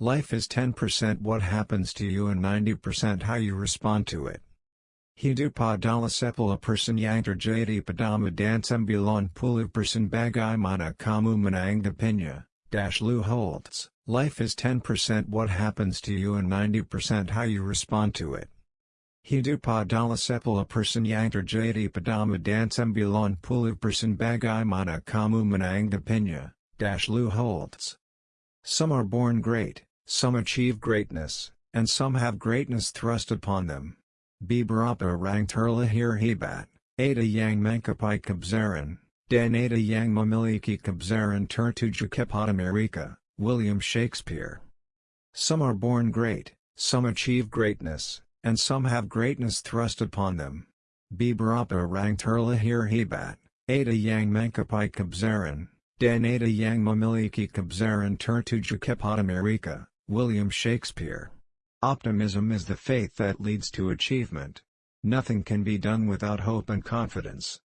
Life is 10% what happens to you and 90% how you respond to it. Hidu padala sepala person yantar jadi padama dansam bilan pulu person bagai mana kamu menangda pinya, dash Lou Holtz. Life is 10% what happens to you and 90% how you respond to it. Hidu padala sepala person yantar jadi padama dansam bilan pulu person bagai mana kamu menangda pinya, dash Lou Holtz. Some are born great, some achieve greatness, and some have greatness thrust upon them. Bibarapa rang turla hir hebat, Ada yang mankapai kabzaran, Dan Ada yang mamiliki kabzaran tertuja kepotamerika, William Shakespeare. Some are born great, some achieve greatness, and some have greatness thrust upon them. Bibarapa rang turla hir hebat, Ada yang mankapai kabzaran, Dan Ada yang mamiliki kabzaran tertuja kepotamerika, William Shakespeare. Optimism is the faith that leads to achievement. Nothing can be done without hope and confidence.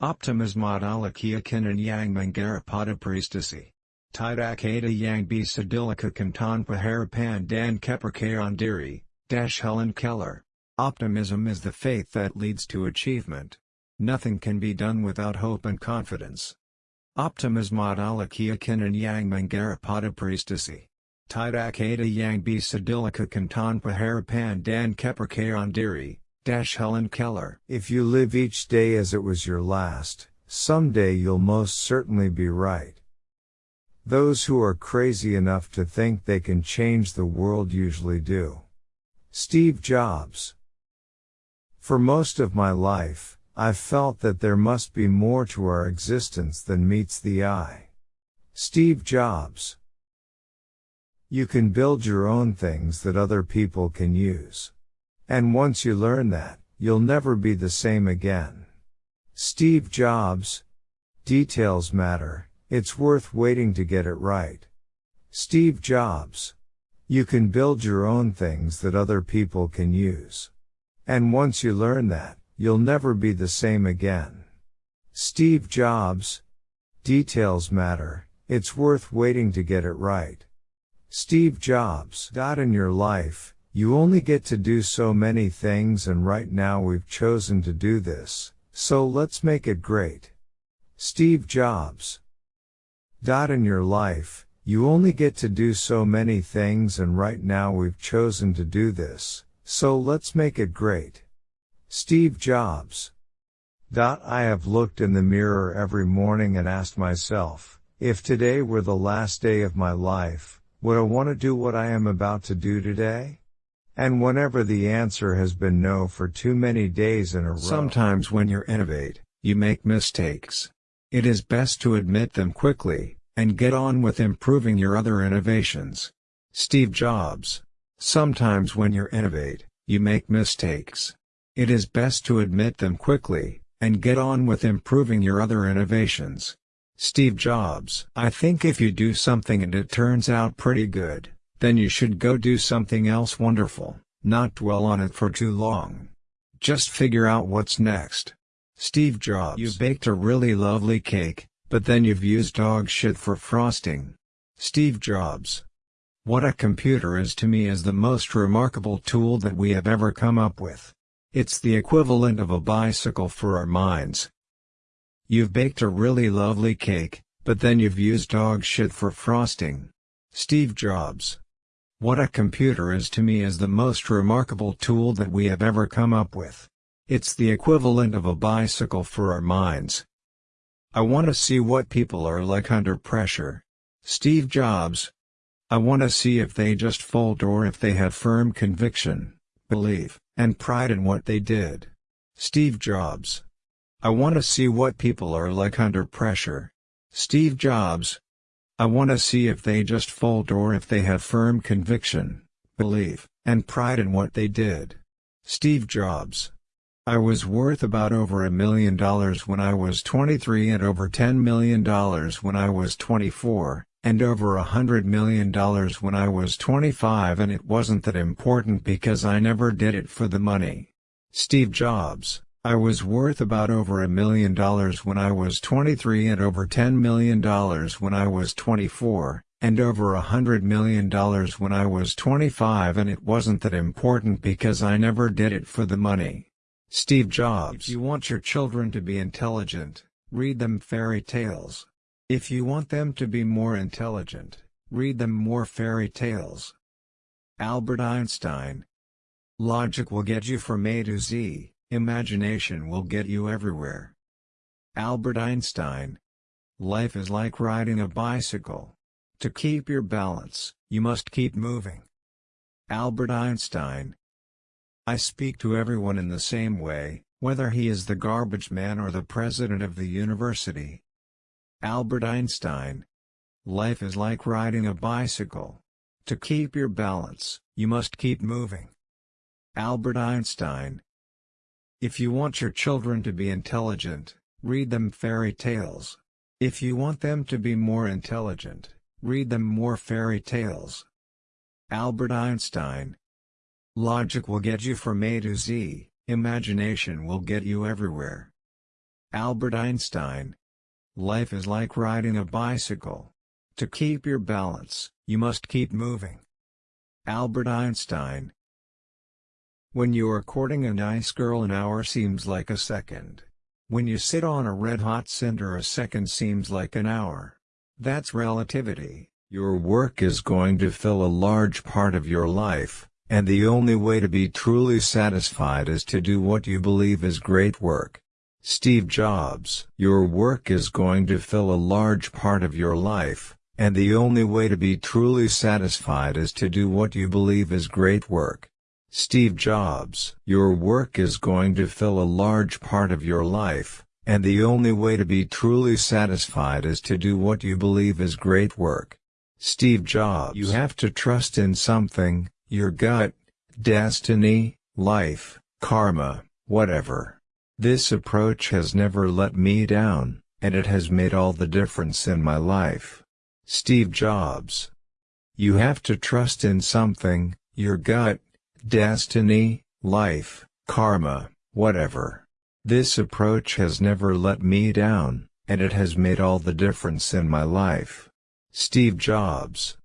Optimism adalakia kinan yang mangara priestessy. Tidak ada yang bisa dilakukan tanpa harapan dan kepercayaan diri, dash Helen Keller. Optimism is the faith that leads to achievement. Nothing can be done without hope and confidence. Optimism adalakia kinan yang mangara priestessy. Tidak ada yang bisa dilakukan paharapan dan kepercayaan diri, dash Helen Keller. If you live each day as it was your last, someday you'll most certainly be right. Those who are crazy enough to think they can change the world usually do. Steve Jobs. For most of my life, I've felt that there must be more to our existence than meets the eye. Steve Jobs. You can build your own things that other people can use. And once you learn that, you'll never be the same again. Steve Jobs. Details matter, it's worth waiting to get it right. Steve Jobs. You can build your own things that other people can use. And once you learn that, you'll never be the same again. Steve Jobs. Details matter, it's worth waiting to get it right. Steve Jobs. In your life, you only get to do so many things and right now we've chosen to do this, so let's make it great. Steve Jobs. In your life, you only get to do so many things and right now we've chosen to do this, so let's make it great. Steve Jobs. Dot. I have looked in the mirror every morning and asked myself, if today were the last day of my life, would I want to do what I am about to do today? And whenever the answer has been no for too many days in a row. Sometimes when you innovate, you make mistakes. It is best to admit them quickly, and get on with improving your other innovations. Steve Jobs. Sometimes when you innovate, you make mistakes. It is best to admit them quickly, and get on with improving your other innovations. Steve Jobs. I think if you do something and it turns out pretty good, then you should go do something else wonderful, not dwell on it for too long. Just figure out what's next. Steve Jobs. You baked a really lovely cake, but then you've used dog shit for frosting. Steve Jobs. What a computer is to me is the most remarkable tool that we have ever come up with. It's the equivalent of a bicycle for our minds. You've baked a really lovely cake, but then you've used dog shit for frosting. Steve Jobs. What a computer is to me is the most remarkable tool that we have ever come up with. It's the equivalent of a bicycle for our minds. I want to see what people are like under pressure. Steve Jobs. I want to see if they just fold or if they have firm conviction, belief, and pride in what they did. Steve Jobs. I want to see what people are like under pressure. Steve Jobs. I want to see if they just fold or if they have firm conviction, belief, and pride in what they did. Steve Jobs. I was worth about over a million dollars when I was 23 and over $10 million when I was 24, and over a hundred million dollars when I was 25 and it wasn't that important because I never did it for the money. Steve Jobs I was worth about over a million dollars when I was 23 and over $10 million when I was 24, and over a hundred million dollars when I was 25 and it wasn't that important because I never did it for the money. Steve Jobs If you want your children to be intelligent, read them fairy tales. If you want them to be more intelligent, read them more fairy tales. Albert Einstein Logic will get you from A to Z, imagination will get you everywhere. Albert Einstein Life is like riding a bicycle. To keep your balance, you must keep moving. Albert Einstein I speak to everyone in the same way, whether he is the garbage man or the president of the university. Albert Einstein Life is like riding a bicycle. To keep your balance, you must keep moving. Albert Einstein If you want your children to be intelligent, read them fairy tales. If you want them to be more intelligent, read them more fairy tales. Albert Einstein Logic will get you from A to Z, imagination will get you everywhere. Albert Einstein Life is like riding a bicycle. To keep your balance, you must keep moving. Albert Einstein When you are courting a nice girl an hour seems like a second. When you sit on a red-hot cinder a second seems like an hour. That's relativity. Your work is going to fill a large part of your life, and the only way to be truly satisfied is to do what you believe is great work. Steve Jobs Your work is going to fill a large part of your life, and the only way to be truly satisfied is to do what you believe is great work. Steve Jobs Your work is going to fill a large part of your life, and the only way to be truly satisfied is to do what you believe is great work. Steve Jobs You have to trust in something, your gut, destiny, life, karma, whatever. This approach has never let me down, and it has made all the difference in my life. Steve Jobs You have to trust in something, your gut, destiny, life, karma, whatever. This approach has never let me down, and it has made all the difference in my life. Steve Jobs.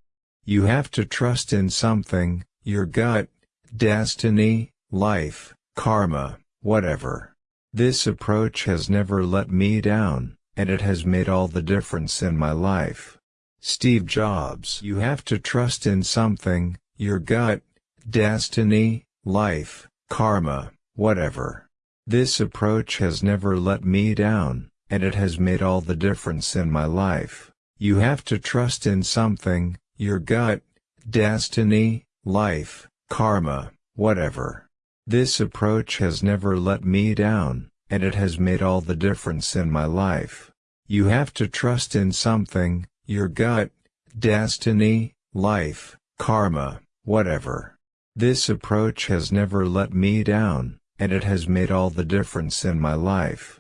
You have to trust in something, your gut, destiny, life, karma, whatever. This approach has never let me down, and it has made all the difference in my life. Steve Jobs You have to trust in something, your gut, destiny, life, karma, whatever. This approach has never let me down, and it has made all the difference in my life. You have to trust in something, your gut, destiny, life, karma, whatever. This approach has never let me down, and it has made all the difference in my life. You have to trust in something, your gut, destiny, life, karma, whatever. This approach has never let me down, and it has made all the difference in my life.